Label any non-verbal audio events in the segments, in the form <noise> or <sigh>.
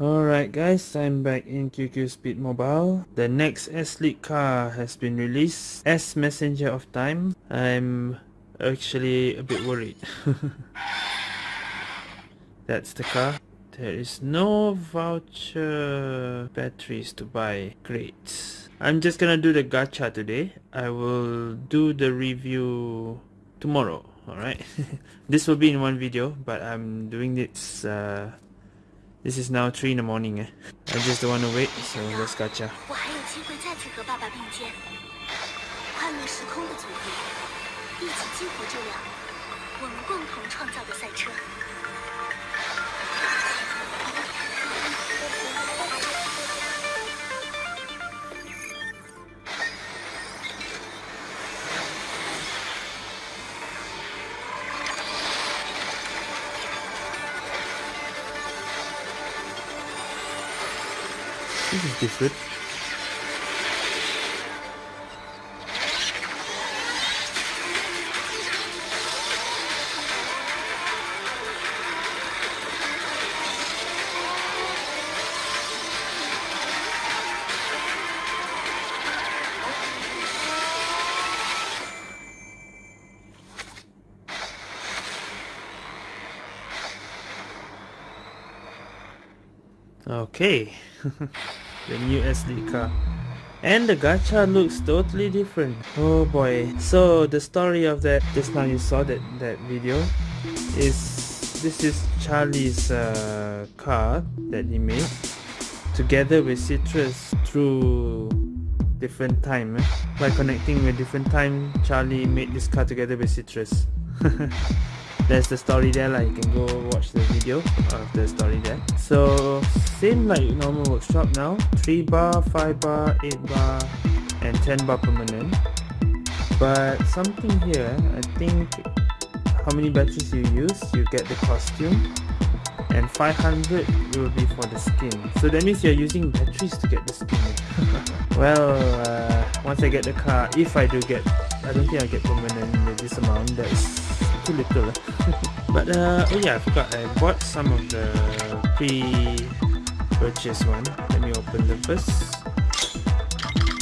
Alright guys, I'm back in QQ Speed Mobile. The next S-League car has been released. S Messenger of Time. I'm actually a bit worried. <laughs> That's the car. There is no voucher batteries to buy. Great. I'm just gonna do the gacha today. I will do the review tomorrow. Alright. <laughs> this will be in one video, but I'm doing this uh, this is now three in the morning eh. I just don't want to wait, so let's gacha. 我还有机会再次和爸爸并肩，快乐时空的组合，一起激活这辆我们共同创造的赛车。This is different. Okay. <laughs> the new SD car. And the gacha looks totally different. Oh boy. So the story of that, just now you saw that, that video, is this is Charlie's uh, car that he made together with Citrus through different time. Eh? By connecting with different time, Charlie made this car together with Citrus. <laughs> there's the story there like you can go watch the video of the story there. So same like normal workshop now. 3 bar 5 bar 8 bar and 10 bar permanent. But something here I think how many batteries you use you get the costume. And 500 will be for the skin. So that means you're using batteries to get the skin. <laughs> Well uh, once I get the car if I do get I don't think I get permanent with this amount that's too little. <laughs> But uh, oh yeah I forgot. I bought some of the pre-purchase one. Let me open the first.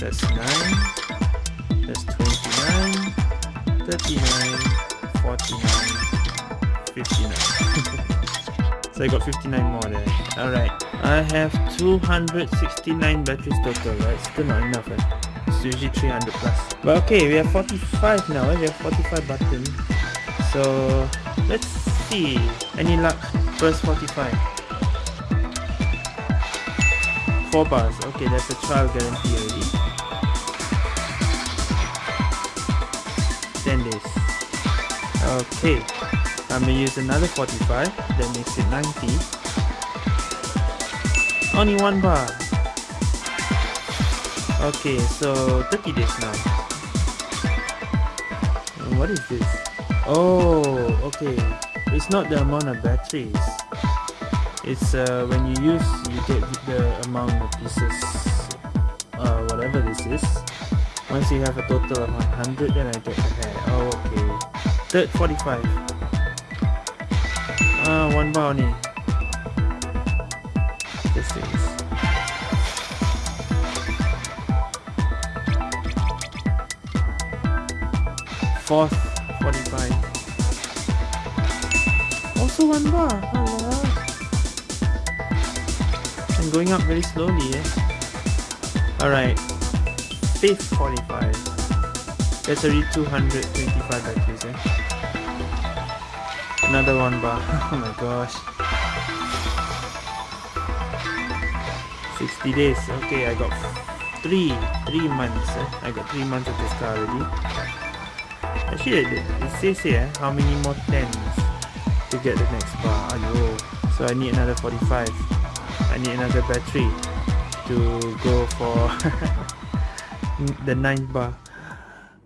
That's 9 that's 29 39 49 59 <laughs> so I got 59 more there. Alright. I have 269 batteries total right? Still not enough eh? it's usually 300 plus. But okay we have 45 now eh? we have 45 buttons so let's see. Any luck? First 45. 4 bars. Okay, that's a trial guarantee already. 10 days. Okay. I'm gonna use another 45. That makes it 90. Only one bar. Okay, so 30 days now. What is this? Oh, okay. It's not the amount of batteries. It's uh, when you use, you get the amount of pieces, uh, whatever this is. Once you have a total of 100, then I get the hair. Oh, okay. Third 45. Ah, uh, one only. This is. Fourth 45 also one bar Hello. I'm going up very slowly eh? Alright. Fifth 45 that's already 225 batteries eh? Another one bar. <laughs> Oh my gosh. 60 days. Okay I got three three months eh? I got three months of this car already Actually, it, says here how many more tens to get the next bar. Ayo. So I need another 45. I need another battery to go for <laughs> the ninth bar.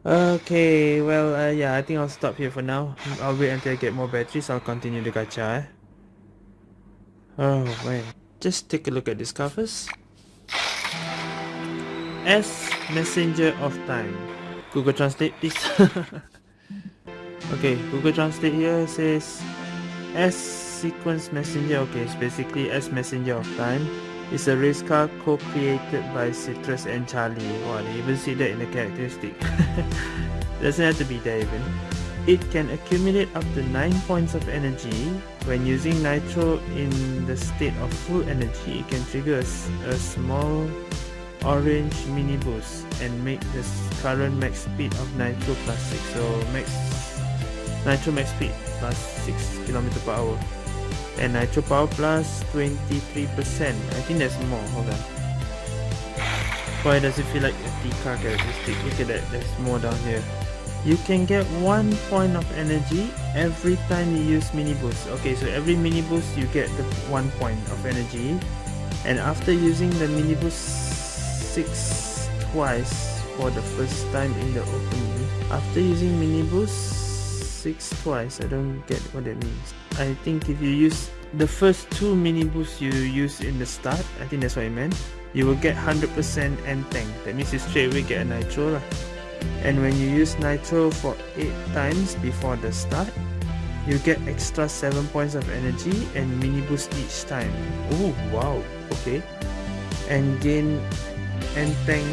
Okay, well, uh, yeah, I think I'll stop here for now. I'll wait until I get more batteries. I'll continue the gacha. Eh? Oh, man. Just take a look at this covers. S Messenger of Time. Google Translate, please. <laughs> Okay, Google Translate here says S sequence messenger. Okay it's basically S messenger of time. It's a race car co-created by Citrus and Charlie. Wow they even see that in the characteristic. <laughs> Doesn't have to be there even. It can accumulate up to 9 points of energy. When using nitro in the state of full energy it can trigger a, a small orange mini boost and make the current max speed of nitro plus 6 so max nitro max speed plus 6 km per hour. And nitro power plus plus 23 percent. I think there's more hold on. Why does it feel like a T car characteristic? Look at that there's more down here. You can get one point of energy every time you use mini boost. Okay so every mini boost you get the one point of energy. And after using the mini boost 6 twice for the first time in the opening. After using mini boost 6 twice, I don't get what that means. I think if you use the first two mini boosts you use in the start, I think that's what I meant, you will get 100% end tank. That means you straight away get a nitro lah. And when you use nitro for 8 times before the start, you get extra 7 points of energy and mini boost each time. Oh wow, okay. And gain and tank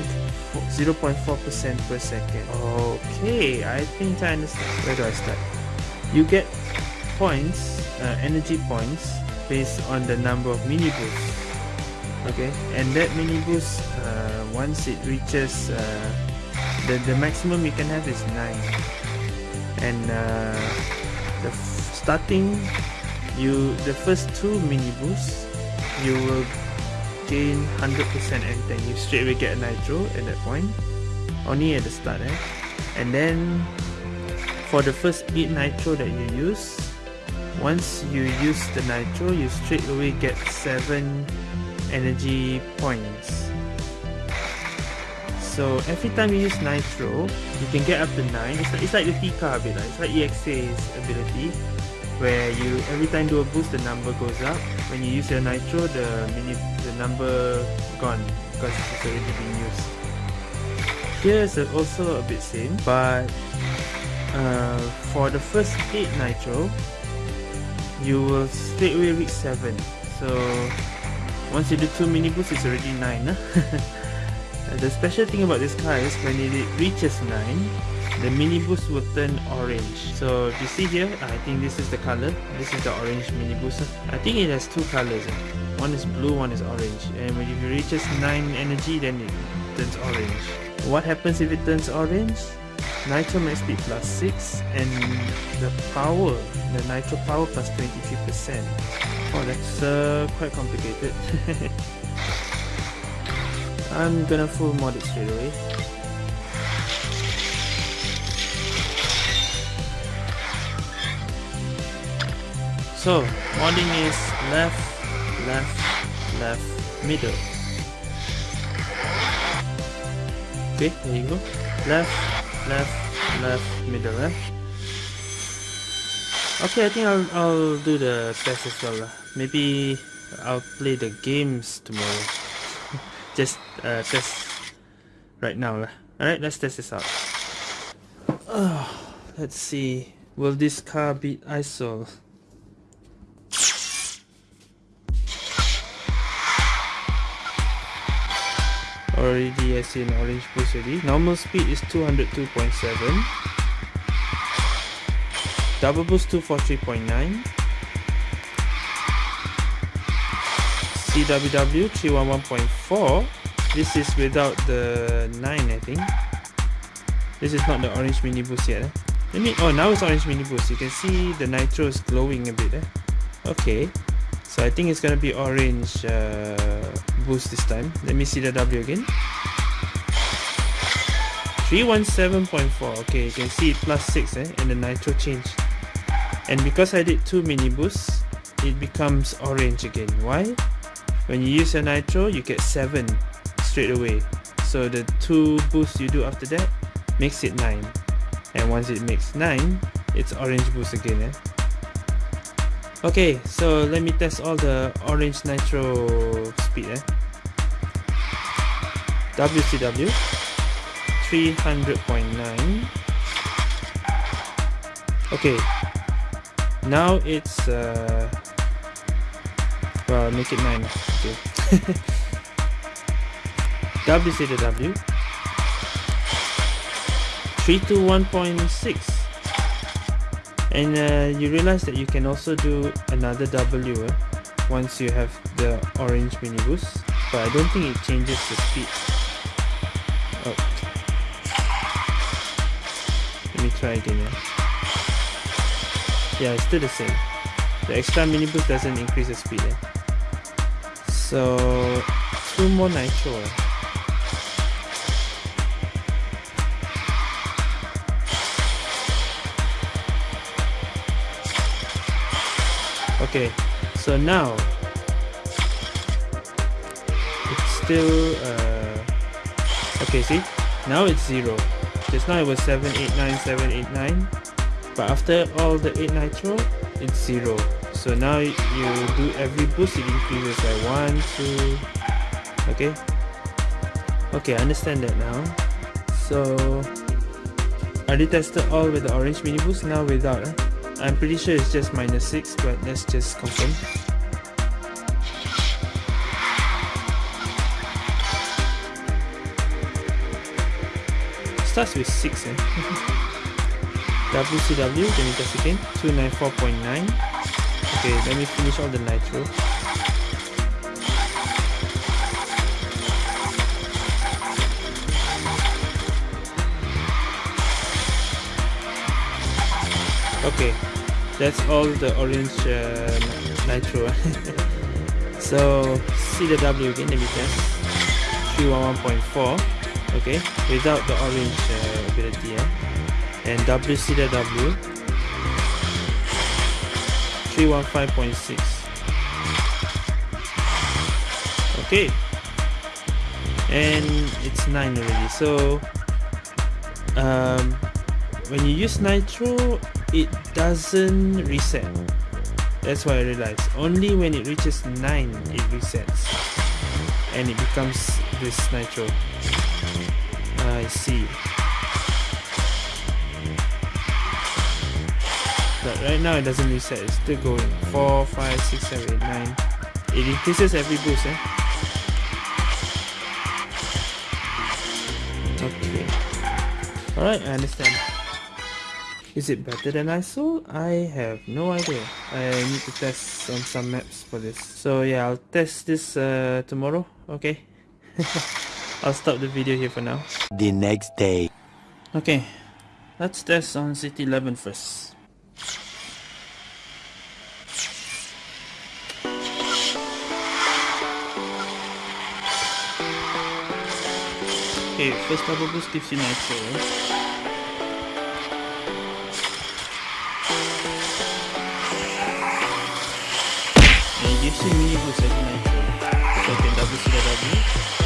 0.4% per second. Okay, I think I understand. Where do I start? You get points, uh, energy points, based on the number of mini boosts. Okay, and that mini boost, uh, once it reaches, uh, the, the maximum you can have is 9. And uh, the starting, you the first two mini boosts, you will gain 100% and then you straight away get a nitro at that point. Only at the start eh? and then for the first 8 nitro that you use once you use the nitro you straight away get 7 energy points. So every time you use nitro you can get up to 9 it's like, it's like the T-car bit it's like EXA's ability where you every time do a boost the number goes up. When you use your nitro the mini the number gone because it's already been used. Here is also a bit same but uh, for the first 8 nitro you will straight away reach 7 so once you do 2 mini boosts it's already 9 huh? <laughs> the special thing about this car is when it reaches 9 the mini boost will turn orange. So if you see here I think this is the color. This is the orange mini boost I think it has two colors. One is blue one is orange. And when it reaches 9 energy then it turns orange. What happens if it turns orange? Nitro max speed plus 6 and the power the nitro power plus 23 percent. Oh that's uh, quite complicated. <laughs> I'm gonna full mod it straight away So, modding is left, left, left, middle. Okay, there you go. Left, left, left, middle, eh? Okay, I think I'll, I'll do the test as well. Maybe I'll play the games tomorrow. <laughs> Just uh, test right now. Alright, let's test this out. Oh, <sighs> let's see. Will this car beat ISOL? Already I see an orange boost already. Normal speed is 202.7 double boost 243.9 CWW 311.4 this is without the 9 I think. This is not the orange mini boost yet eh? let me oh now it's orange mini boost. You can see the nitro is glowing a bit eh? okay. So I think it's gonna be orange uh, boost this time. Let me see the W again. 317.4. Okay, you can see it plus 6 eh, and the nitro change. And because I did two mini boosts, it becomes orange again. Why? When you use your nitro, you get 7 straight away. So the two boosts you do after that makes it 9. And once it makes 9, it's orange boost again. Eh? Okay, so let me test all the orange nitro speed. Eh? WCW 300.9 Okay, now it's uh, Well, make it 9. Okay. <laughs> WC to W. 3 to 1.6. And uh, you realize that you can also do another W eh, once you have the orange mini boost. But I don't think it changes the speed. Oh. Let me try again. Yeah, yeah it's still the same. The extra mini boost doesn't increase the speed. Eh? So, two more nitro. Eh? Okay, so now it's still uh, okay. See, now it's zero. Just now it was seven eight nine seven eight nine, but after all the eight nitro, it's zero. So now you do every boost, it increases by one, two. Okay. Okay, I understand that now. So I retested all with the orange mini boost. Now without. Eh? I'm pretty sure it's just minus 6 but let's just confirm. Starts with 6 eh? <laughs> WCW, let me again 294.9 okay let me finish all the nitro. Okay that's all the orange uh, nitro. <laughs> So see the W again let me test. 311.4 okay? Without the orange uh, ability yeah? and WCW 315.6 okay. And it's 9 already. So um, when you use nitro it doesn't reset. That's why I realized only when it reaches 9 it resets. And it becomes this nitro. I see. But right now it doesn't reset. It's still going 4 5 6 7 8 9 it increases every boost eh? okay. Alright I understand is it better than ISO? I have no idea. I need to test on some maps for this. So yeah, I'll test this uh, tomorrow. Okay. <laughs> I'll stop the video here for now. The next day. Okay. Let's test on City 11 first. Okay, first double boost gives you nitro. So you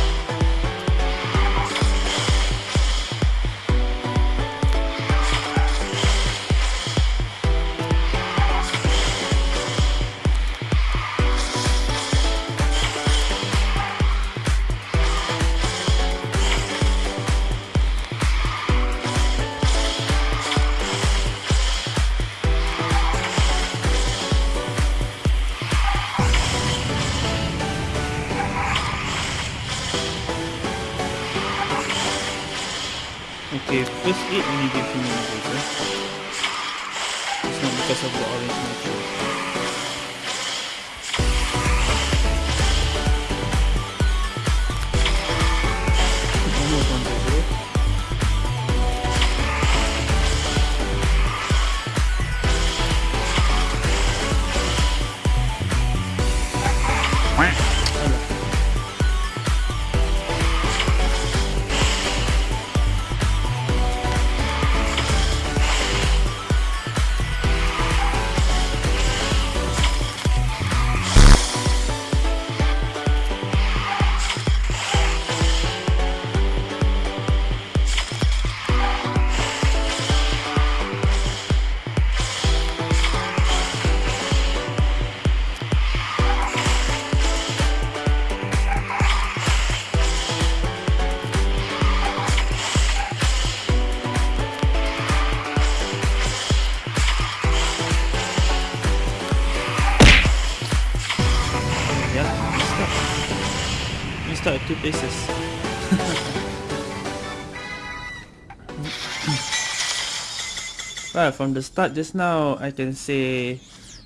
at two places. <laughs> well, from the start just now, I can say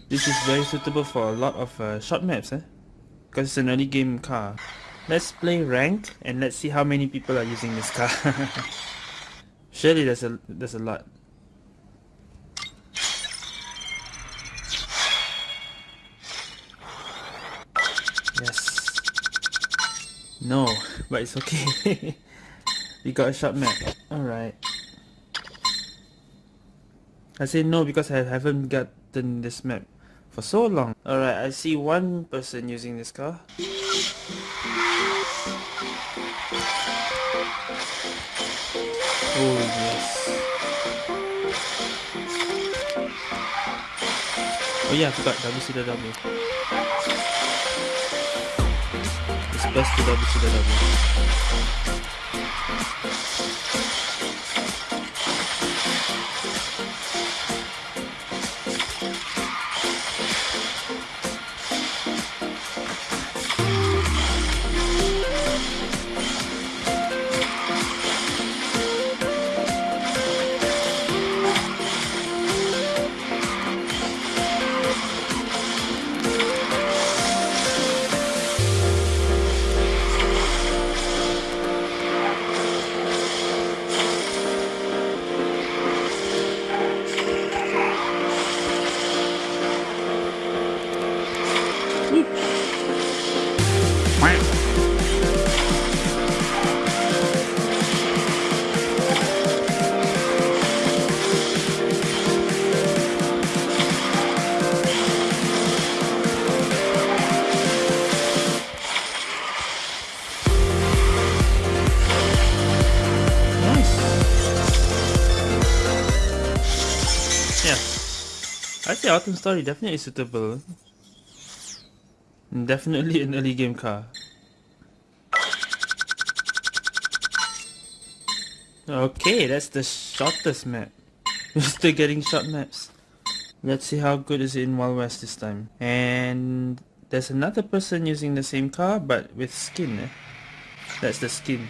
this is very suitable for a lot of uh, short maps, eh? Because it's an early game car. Let's play rank and let's see how many people are using this car. <laughs> Surely there's a there's a lot. No, <laughs> but it's okay. <laughs> we got a short map. Alright. I say no because I haven't gotten this map for so long. Alright, I see one person using this car. Oh yes. Oh yeah, I forgot WCW. Best to WCW. I Autumn Story definitely suitable. Definitely an early game car. Okay, that's the shortest map. <laughs> We're still getting short maps. Let's see how good is it in Wild West this time. And there's another person using the same car but with skin. Eh? That's the skin.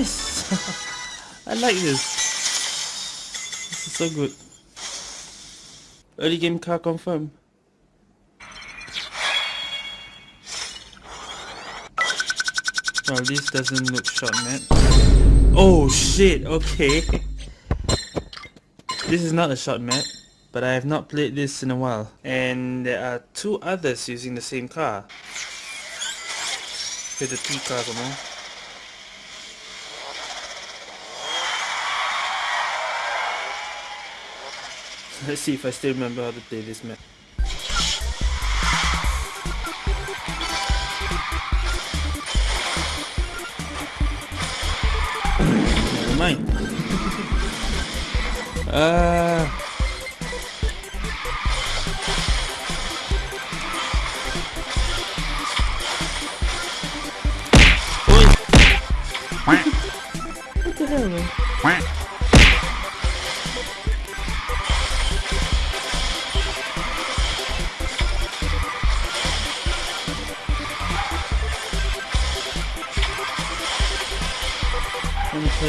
Nice! <laughs> I like this. This is so good. Early game car confirmed. Well, this doesn't look short, man. Oh shit, okay. <laughs> this is not a short map, but I have not played this in a while. And there are two others using the same car. With the T car, come on. Let's see if I still remember how to play this map. Never mind. <laughs> uh What the hell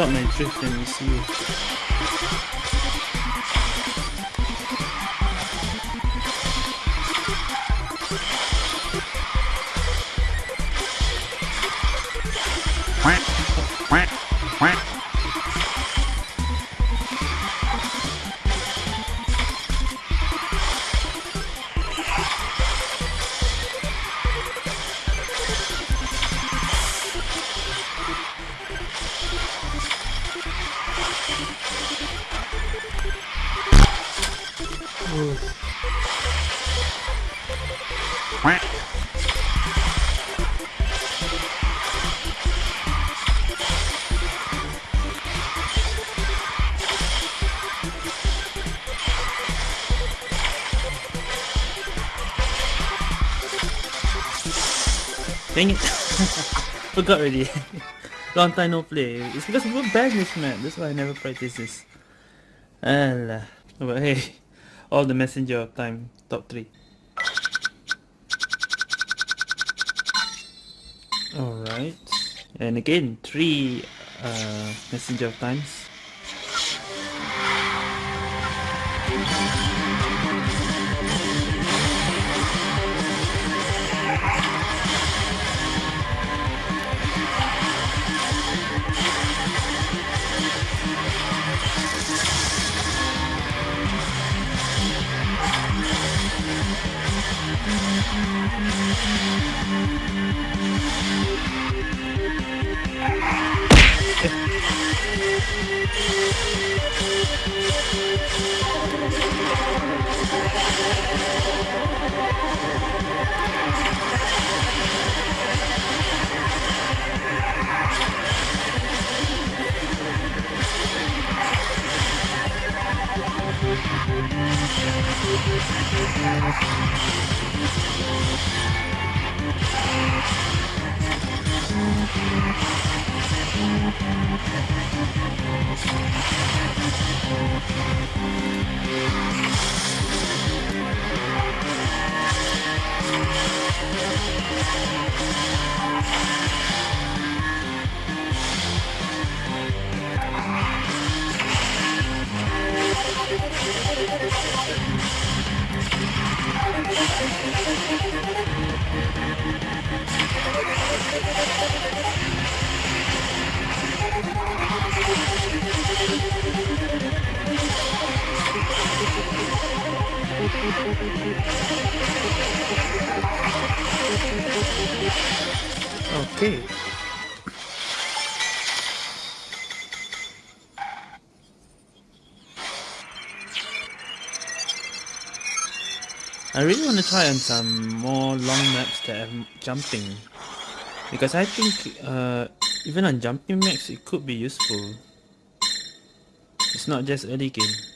stop my drift and receive. Quack, Forgot already. <laughs> Long time no play. It's because we're bad this map. That's why I never practice this. Alah. But hey, <laughs> all the messenger of time top 3. Alright. And again, 3 uh, messenger of times. Okay. I really want to try on some more long maps that have jumping because I think uh, even on jumping maps it could be useful. It's not just early game.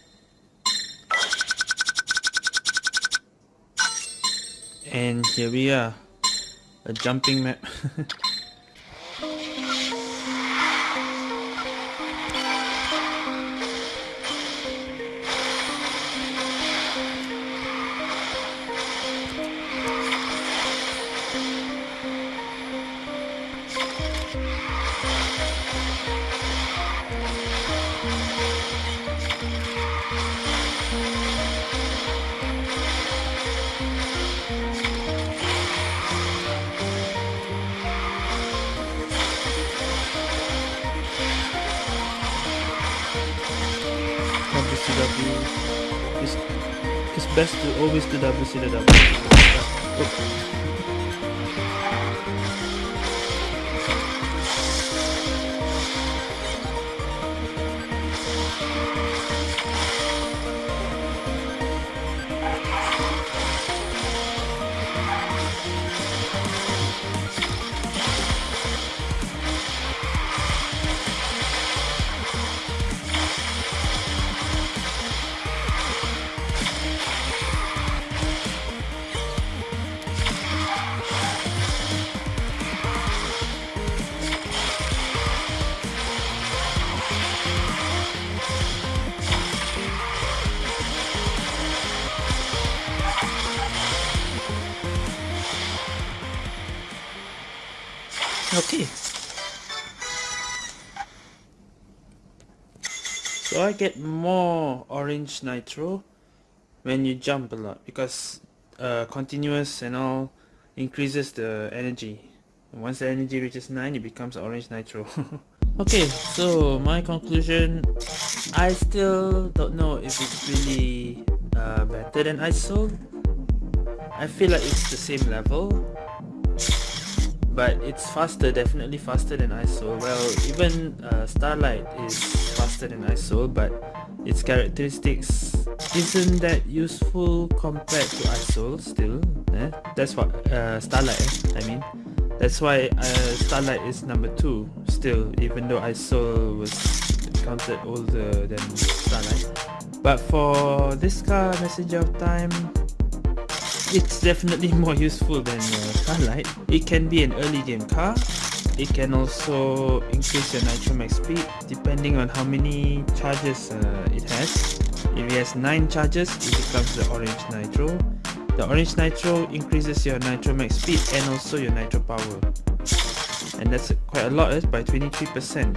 And here we are, a jumping map. <laughs> best to always do WCW. Oh. Okay. So I get more orange nitro when you jump a lot because uh, continuous and all increases the energy. And once the energy reaches 9 it becomes orange nitro. <laughs> okay, so my conclusion, I still don't know if it's really uh, better than ISO. I feel like it's the same level but it's faster, definitely faster than ISO. Well, even uh, Starlight is faster than ISO, but its characteristics isn't that useful compared to ISO still. Eh? That's what uh, Starlight, eh? I mean. That's why uh, Starlight is number 2 still, even though ISO was counted older than Starlight. But for this car, Messenger of Time, it's definitely <laughs> more useful than uh, Starlight. It can be an early game car. It can also increase your nitro max speed depending on how many charges uh, it has. If it has 9 charges, it becomes the orange nitro. The orange nitro increases your nitro max speed and also your nitro power. And that's quite a lot eh, by 23%.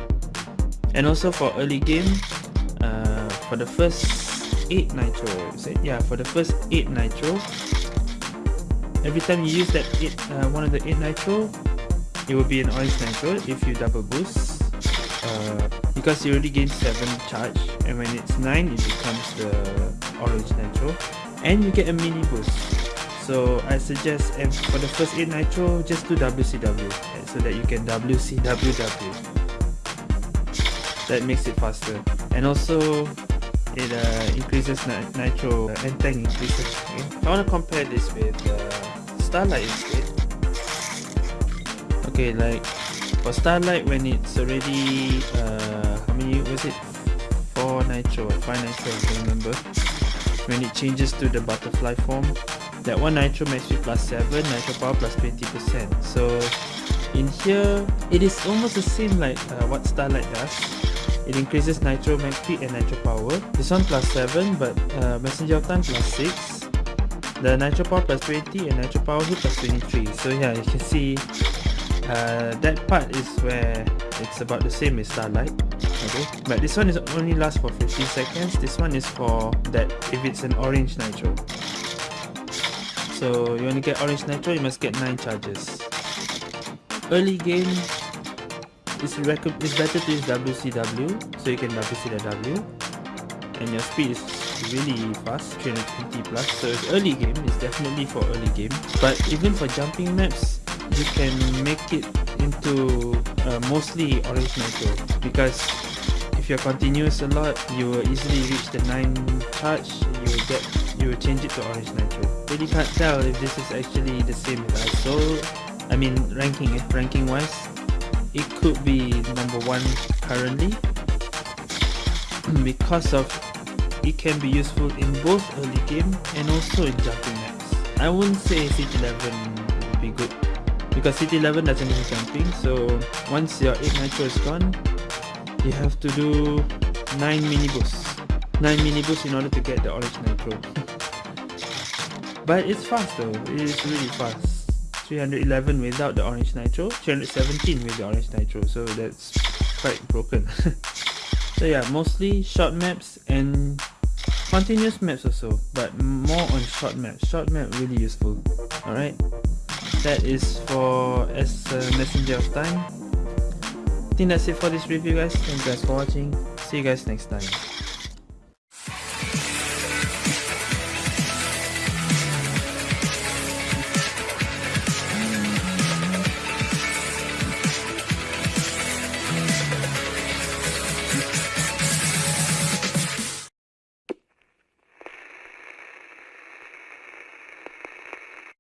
And also for early game, uh, for the first 8 nitro, yeah, for the first 8 nitro, every time you use that eight, uh, one of the 8 nitro it will be an orange nitro if you double boost. Uh, because you already gain 7 charge and when it's 9 it becomes the orange nitro and you get a mini boost. So I suggest for the first 8 nitro just do WCW so that you can WCWW that makes it faster. And also it uh, increases nitro uh, and tank increases okay? I want to compare this with uh, Starlight instead okay like for Starlight when it's already uh, how many was it 4 nitro or 5 nitro I don't remember when it changes to the butterfly form that one nitro max speed plus 7 nitro power 20% so in here it is almost the same like uh, what Starlight does it increases nitro max speed and nitro power. This one plus 7 but uh, messenger of time plus 6. The nitro power plus 20 and nitro power hit plus 23. So yeah, you can see uh, that part is where it's about the same as Starlight. Okay, but this one is only lasts for 15 seconds. This one is for that if it's an orange nitro. So you to get orange nitro, you must get 9 charges. Early game, it's, it's better to use WCW so you can WCW and your speed is really fast 320 plus so it's early game it's definitely for early game. But even for jumping maps you can make it into uh, mostly orange nitro because if you're continuous a lot you will easily reach the 9 charge you will get you will change it to orange nitro really can't tell if this is actually the same as ISO I mean ranking if ranking wise it could be number one currently. <clears throat> Because of it can be useful in both early game and also in jumping maps. I wouldn't say City 11 would be good because City 11 doesn't need jumping so once your 8 nitro is gone you have to do 9 mini boosts. 9 mini boosts in order to get the orange nitro. <laughs> But it's fast though, it is really fast. 311 without the orange nitro 317 with the orange nitro so that's quite broken. <laughs> So yeah mostly short maps and continuous maps also but more on short maps. Short map really useful all right that is for as a messenger of time. I think that's it for this review guys. Thank you guys for watching. See you guys next time